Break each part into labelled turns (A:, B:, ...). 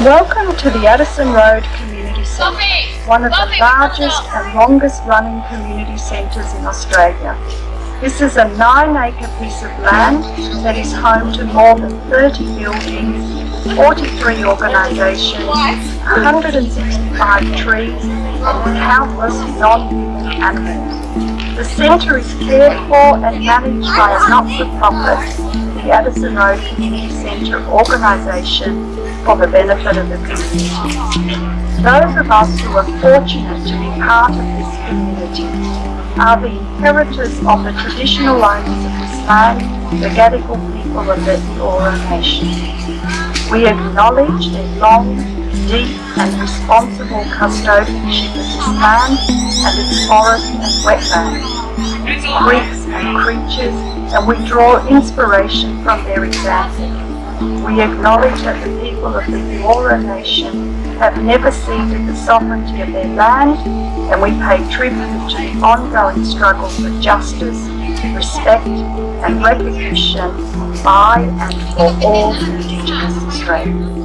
A: Welcome to the Addison Road Community Centre, one of the largest and longest running community centres in Australia. This is a nine acre piece of land that is home to more than 30 buildings, 43 organisations, 165 trees and countless non-human animals. The centre is cared for and managed by a not-for-profit, the Addison Road Community Centre organisation for the benefit of the community. Those of us who are fortunate to be part of this community are the inheritors of the traditional owners of this land, the Gadigal people of the Eora Nation. We acknowledge their long, deep and responsible custodianship of this land and its forests and wetlands, creeks and creatures, and we draw inspiration from their example. We acknowledge that the people of the Eora Nation have never ceded the sovereignty of their land and we pay tribute to the ongoing struggle for justice, respect and recognition by and for all Indigenous Australians.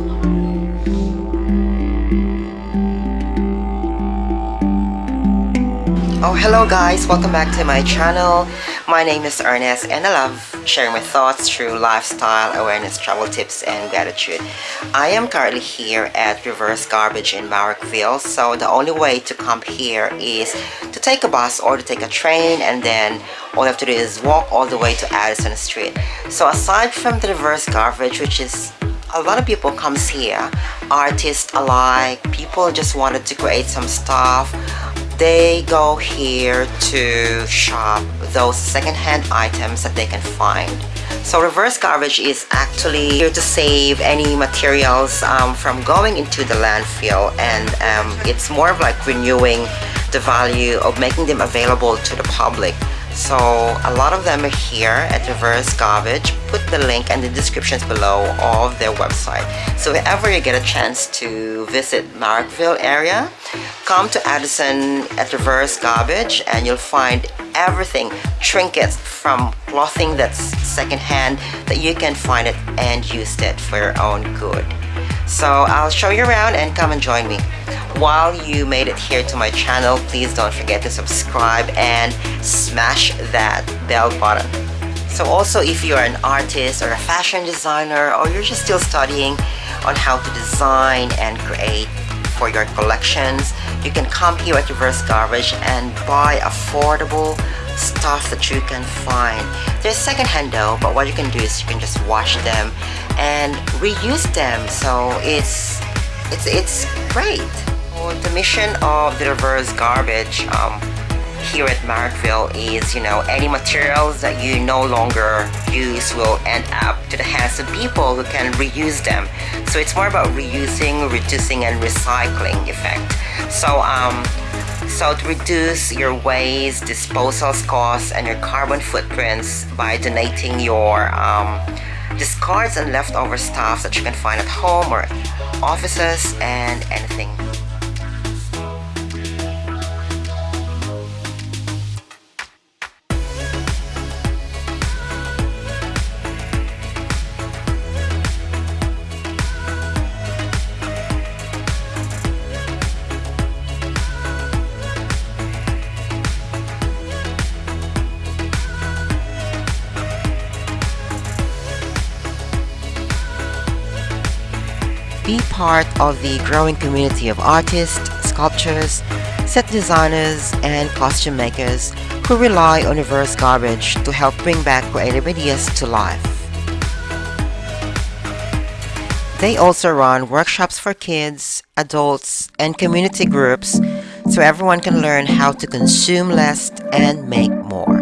B: Oh hello guys, welcome back to my channel. My name is Ernest and I love sharing my thoughts through lifestyle, awareness, travel tips and gratitude. I am currently here at Reverse Garbage in Marrickville so the only way to come here is to take a bus or to take a train and then all you have to do is walk all the way to Addison Street. So aside from the Reverse Garbage which is a lot of people comes here artists alike people just wanted to create some stuff they go here to shop those secondhand items that they can find. So reverse garbage is actually here to save any materials um, from going into the landfill and um, it's more of like renewing the value of making them available to the public. So a lot of them are here at Reverse Garbage. Put the link in the descriptions below of their website. So if ever you get a chance to visit Marrickville area, come to Addison at Reverse Garbage and you'll find everything, trinkets from clothing that's secondhand that you can find it and use it for your own good. So I'll show you around and come and join me. While you made it here to my channel, please don't forget to subscribe and smash that bell button. So also if you're an artist or a fashion designer or you're just still studying on how to design and create for your collections, you can come here at Reverse Garbage and buy affordable stuff that you can find. They're secondhand though, but what you can do is you can just wash them and reuse them. So it's it's it's great. the mission of the reverse garbage um, here at Marrickville is, you know, any materials that you no longer use will end up to the hands of people who can reuse them. So it's more about reusing, reducing, and recycling effect. So um, so to reduce your waste, disposal costs, and your carbon footprints by donating your um, discards and leftover stuff that you can find at home or offices and anything Be part of the growing community of artists, sculptors, set designers, and costume makers who rely on reverse garbage to help bring back creative ideas to life. They also run workshops for kids, adults, and community groups so everyone can learn how to consume less and make more.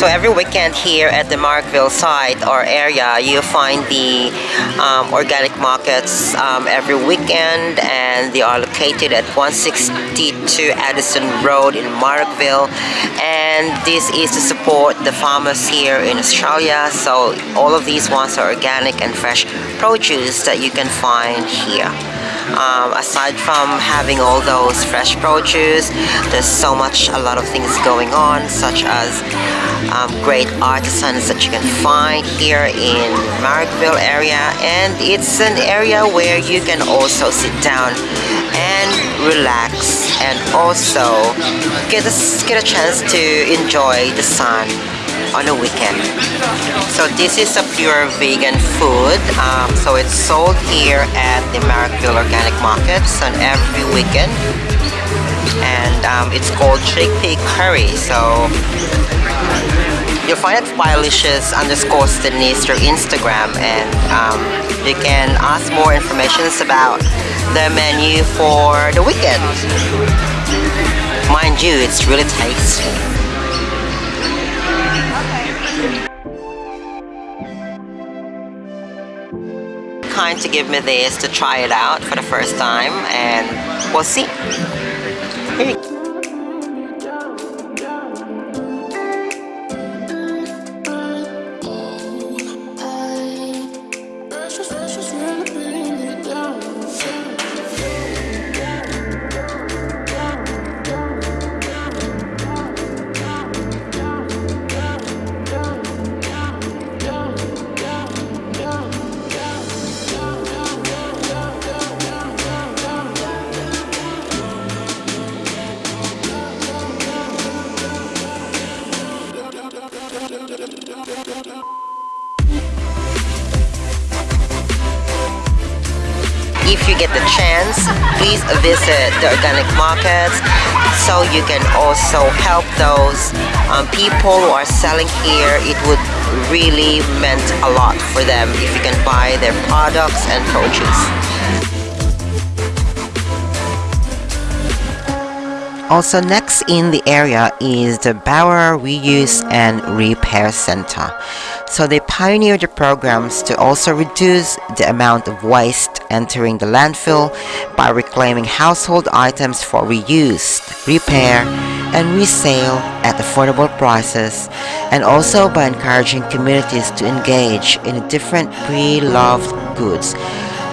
B: So every weekend here at the Marrickville site or area, you find the um, organic markets um, every weekend and they are located at 162 Addison Road in Marrickville. and this is to support the farmers here in Australia so all of these ones are organic and fresh produce that you can find here um, aside from having all those fresh produce there's so much a lot of things going on such as um, great artisans that you can find here in Marrickville area. And it's an area where you can also sit down and relax and also get a, get a chance to enjoy the sun on a weekend. So this is a pure vegan food. Um, so it's sold here at the Marrickville Organic Markets on every weekend. And um, it's called chickpea curry. So you'll find it Filicious underscore Denise through Instagram and um, you can ask more information about the menu for the weekend. Mind you, it's really tasty. Kind to give me this to try it out for the first time and we'll see. If you get the chance, please visit the organic markets so you can also help those um, people who are selling here. It would really meant a lot for them if you can buy their products and produce. Also next in the area is the Bower Reuse and Repair Center. So they pioneered the programs to also reduce the amount of waste entering the landfill by reclaiming household items for reuse, repair, and resale at affordable prices and also by encouraging communities to engage in different pre-loved goods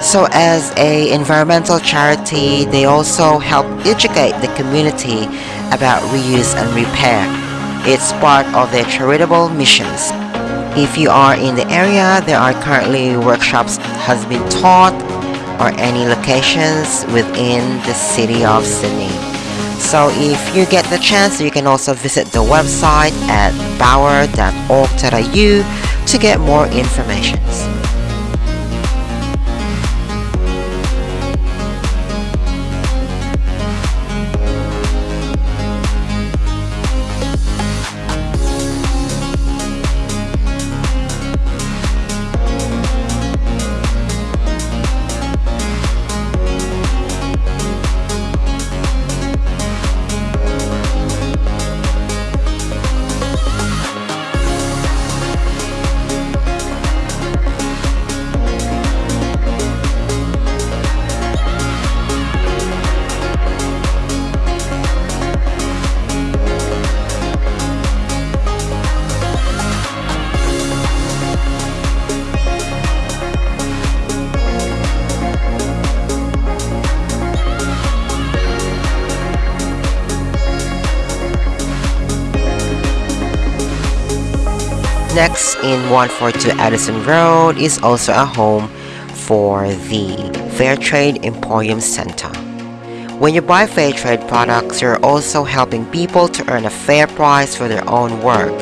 B: so as a environmental charity, they also help educate the community about reuse and repair. It's part of their charitable missions. If you are in the area, there are currently workshops has been taught or any locations within the city of Sydney. So if you get the chance, you can also visit the website at bower.org.au to get more information. Next in 142 Addison Road is also a home for the Fairtrade Emporium Center. When you buy Fairtrade products, you're also helping people to earn a fair price for their own work,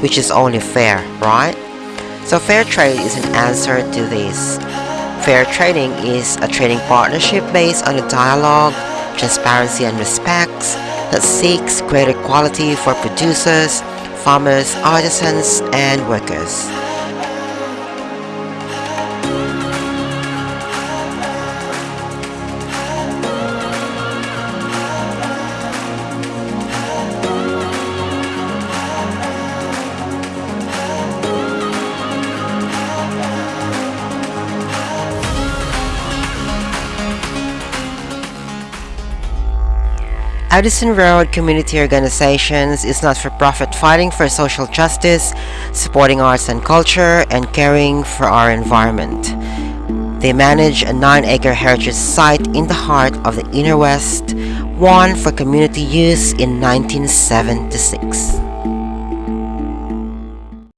B: which is only fair, right? So Fairtrade is an answer to this. Fair trading is a trading partnership based on a dialogue, transparency and respects that seeks greater quality for producers, farmers, artisans, and workers. Addison Road Community Organizations is not-for-profit fighting for social justice, supporting arts and culture, and caring for our environment. They manage a 9-acre heritage site in the heart of the Inner West, won for community use in 1976.